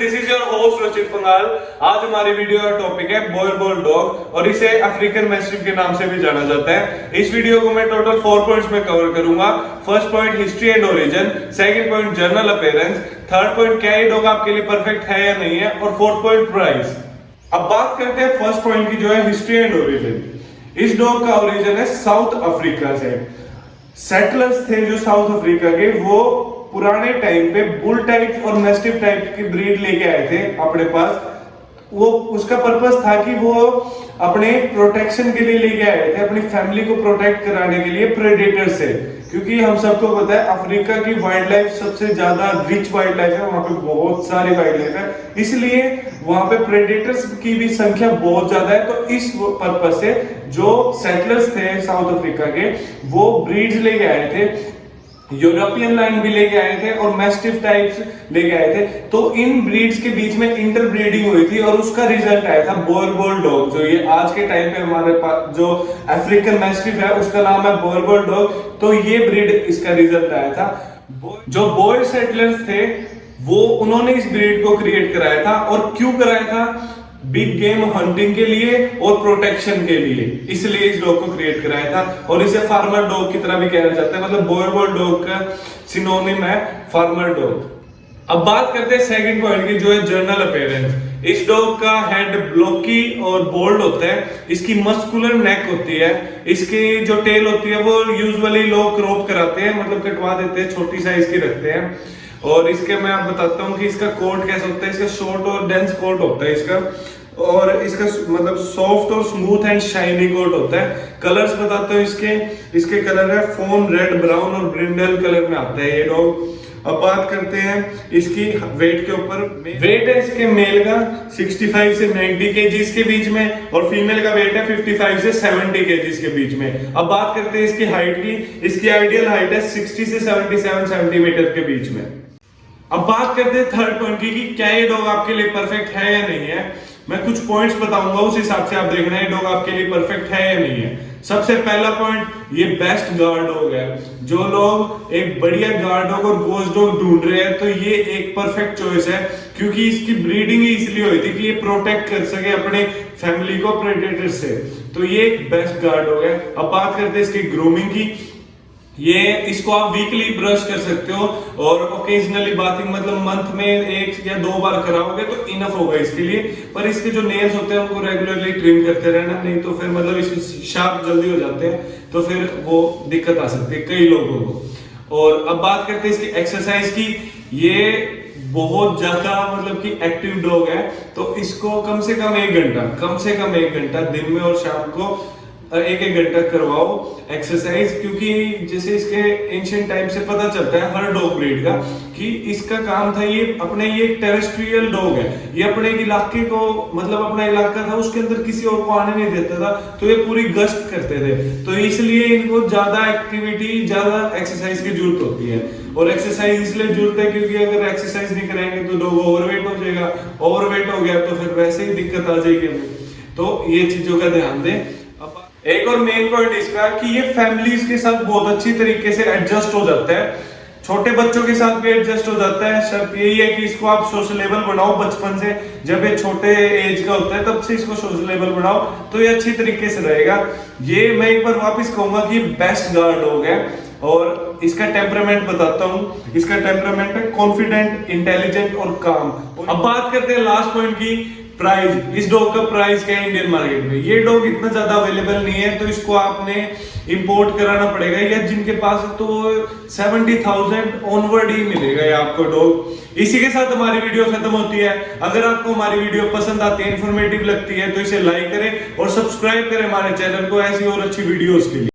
This is your host रचित पंगाल आज हमारी वीडियो का टॉपिक है बॉयर बॉल डॉग और इसे अफ्रीकन मैस्टिफ के नाम से भी जाना जाता है। इस वीडियो को मैं टोटल फोर पॉइंट्स में कवर करूँगा। First point history and origin second point general appearance third point क्या ये डॉग आपके लिए परफेक्ट है या नहीं है? और फोर्थ पॉइंट प्राइस अब बात करते हैं फ़र्स्ट पॉइंट की, जो है हिस्ट्री एंड ओरिजिन इस डॉग का ओरिजिन है साउथ अफ्रीका से। सेटलर्स थे जो साउथ अफ्रीका के, वो पुराने टाइम पे बुल टाइप और मेस्टिफ टाइप की ब्रीड लेके आए थे अपने पास। वो, उसका पर्पस था कि वो अपने प्रोटेक्शन के लिए लेके आए थे, अपनी फैमिली को प्रोटेक्ट कराने के लिए प्रेडेटर से। क्योंकि हम सबको पता है, अफ्रीका की वाइल्ड लाइफ सबसे ज़्यादा रिच वाइल्ड लाइफ है, वहाँ पे बहुत सारी वाइल्ड लाइफ है। इसलिए वहाँ पे प्रेडेटर्स की भी संख्या बहुत ज़्यादा है। तो इस पर्पज से जो सेटलर्स थे साउथ अफ्रीका के, वो ब्रीड्स लेके आए थे। यूरोपियन लाइन भी लेके आए थे और मैस्टिफ टाइप्स लेके आए थे। तो इन ब्रीड्स के बीच में इंटर ब्रीडिंग हुई थी और उसका रिज़ल्ट आया था बोरबोल डॉग जो ये आज के टाइम पे हमारे पास जो अफ्रीकन मैस्टिफ है, उसका नाम है बोरबोल डॉग तो ये ब्रीड इसका रिज़ल्ट आया था। जो बॉय सेटलर्स थे, वो, उन्होंने इस ब्रीड को क्रिएट कराया था और क्यों कराया था? बिग गेम हंटिंग के लिए और प्रोटेक्शन के लिए। इसलिए इस डॉग को क्रिएट कराया था। और इसे फार्मर डॉग की तरह भी कहना जाता है। मतलब बोयरबोल डॉग का सिनोनिम है फार्मर डॉग अब बात करते हैं सेकंड पॉइंट की, जो है जर्नल अपेयरेंस इस डॉग का हेड ब्लॉकी और बोल्ड होता है। इसकी मस्कुलर नेक होती है। इसकी जो टेल होती है, वो यूजुअली लोग क्रॉप कराते हैं। मतलब कटवा देते हैं, छोटी साइज़ की रखते हैं। और इसके मैं आप बताता हूँ कि इसका कोट कैसे होता है। इसका शॉर्ट और डेंस कोट होता है इसका। और इसका मतलब सॉफ्ट और स्मूथ एंड शाइनी कोट होता है। कलर्स बताते हो इसके। इसके कलर है फ़ोन रेड ब्राउन और ब्रिंडल कलर में आता है ये डॉग अब बात करते हैं इसकी वेट के ऊपर। वेट है इसके मेल का 65 से 90 के के बीच में और फीमेल का वेट है 55 से 70 के के बीच में। अब बात करते हैं इसकी हाइट की। इसकी आइडियल हाइट है 60 से 77 सेंटीमीटर के बीच में। अब बात करते हैं थर्ड पॉइंट की। कि क्या ये डॉग आपके लिए परफेक्ट है या नहीं है? मैं कुछ पॉइंट्स बताऊँगा, उस हिसाब से आप देखना है डॉग आपके लिए परफेक्ट है या नहीं है। सबसे पहला पॉइंट ये बेस्ट गार्ड डॉग है। जो लोग एक बढ़िया गार्ड डॉग और वॉच डॉग ढूंढ रहे हैं तो ये एक परफेक्ट चॉइस है, क्योंकि इसकी ब्रीडिंग ही इसलिए हुई थी कि ये प्रोटेक्ट कर सके अपने फैमिली को प्रेडेटर से। तो ये एक बेस्ट गार्ड डॉग है। अब बात करते हैं इसकी ग्रूमिंग की। ये इसको आप वीकली ब्रश कर सकते हो और ओकेजनली बाथिंग मतलब मंथ में एक या दो बार कराओगे तो इनफ होगा इसके लिए। पर इसके जो नेल्स होते हैं, उनको रेगुलरली ट्रिम करते रहना, नहीं तो फिर मतलब इसके शार्प जल्दी हो जाते हैं तो फिर वो दिक्कत आ सकती है कई लोगों को। और अब बात करते हैं इसकी एक्सरसाइज की। ये बहुत ज़्यादा मतलब कि एक्टिव डॉग है तो इसको कम से कम एक घंटा, कम से कम एक घंटा दिन में और शाम को एक एक घंटा करवाओ एक्सरसाइज क्योंकि जैसे इसके एंशियंट टाइम से पता चलता है हर डॉग ब्रीड का, कि इसका काम था ये अपने ये टेरेस्ट्रियल डॉग है। ये अपने इलाके को मतलब अपना इलाका था, उसके अंदर किसी और को आने नहीं देता था तो ये पूरी गश्त करते थे। तो इसलिए इनको ज़्यादा एक्टिविटी ज़्यादा एक्सरसाइज की ज़रूरत होती है। और एक्सरसाइज इसलिए ज़रूरत है क्योंकि अगर एक्सरसाइज नहीं करेंगे तो डॉग ओवरवेट हो जाएगा। ओवरवेट हो गया तो फिर वैसे ही दिक्कत आ जाएगी तो ये चीज़ों का ध्यान दें। एक और मेन पॉइंट इसका कि ये फैमिलीज़ के साथ बहुत अच्छी तरीके से एडजस्ट हो जाता है। छोटे बच्चों के साथ भी एडजस्ट हो जाता है। शर्त यही है कि इसको आप सोशलेबल बनाओ बचपन से। जब ये छोटे एज का होता है, तब से इसको सोशलेबल बनाओ तो ये अच्छी तरीके से रहेगा। ये मैं एक बार वापस कहूँगा कि बेस्ट गार्ड हो गया। और इसका टेम्परामेंट बताता हूँ। इसका टेम्परामेंट है कॉन्फिडेंट इंटेलिजेंट और काम अब बात करते हैं लास्ट पॉइंट की। प्राइस, इस डॉग का प्राइस क्या है इंडियन मार्केट में? ये डॉग इतना ज़्यादा अवेलेबल नहीं है तो इसको आपने इंपोर्ट कराना पड़ेगा, या जिनके पास तो सेवेंटी थाउज़ेंड ऑनवर्ड ही मिलेगा ये आपको डॉग। इसी के साथ हमारी वीडियो खत्म होती है। अगर आपको हमारी वीडियो पसंद आती है इन्फॉर्मेटिव लगती है तो इसे लाइक करें और सब्सक्राइब करें हमारे चैनल को ऐसी और अच्छी वीडियोस के लिए।